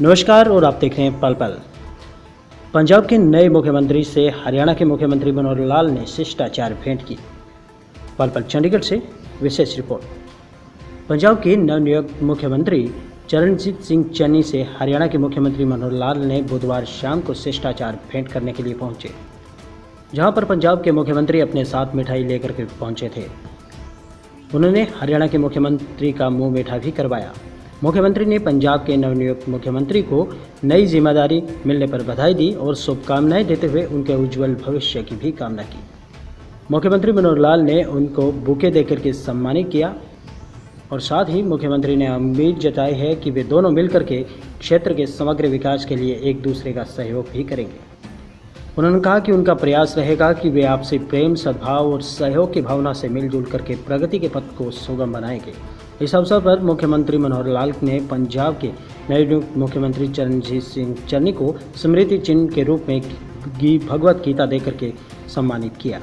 नमस्कार और आप देख रहे हैं पल पल। पंजाब के नए मुख्यमंत्री से हरियाणा के मुख्यमंत्री मनोहर लाल ने शिष्टाचार भेंट की। पल पल चंडीगढ़ से विशेष रिपोर्ट। पंजाब के नवनियुक्त मुख्यमंत्री चरणजीत सिंह चन्नी से हरियाणा के मुख्यमंत्री मनोहर लाल ने बुधवार शाम को शिष्टाचार भेंट करने के लिए पहुँचे, जहाँ पर पंजाब के मुख्यमंत्री अपने साथ मिठाई लेकर के पहुँचे थे। उन्होंने हरियाणा के मुख्यमंत्री का मुँह मीठा भी करवाया। मुख्यमंत्री ने पंजाब के नवनियुक्त मुख्यमंत्री को नई ज़िम्मेदारी मिलने पर बधाई दी और शुभकामनाएँ देते हुए उनके उज्जवल भविष्य की भी कामना की। मुख्यमंत्री मनोहर लाल ने उनको बुके देकर के सम्मानित किया और साथ ही मुख्यमंत्री ने उम्मीद जताई है कि वे दोनों मिलकर के क्षेत्र के समग्र विकास के लिए एक दूसरे का सहयोग भी करेंगे। उन्होंने कहा कि उनका प्रयास रहेगा कि वे आपसी प्रेम, सद्भाव और सहयोग की भावना से मिलजुल करके प्रगति के पथ को सुगम बनाएँगे। इस अवसर पर मुख्यमंत्री मनोहर लाल ने पंजाब के नए मुख्यमंत्री चरणजीत सिंह चन्नी को स्मृति चिन्ह के रूप में भगवत गीता देकर के सम्मानित किया।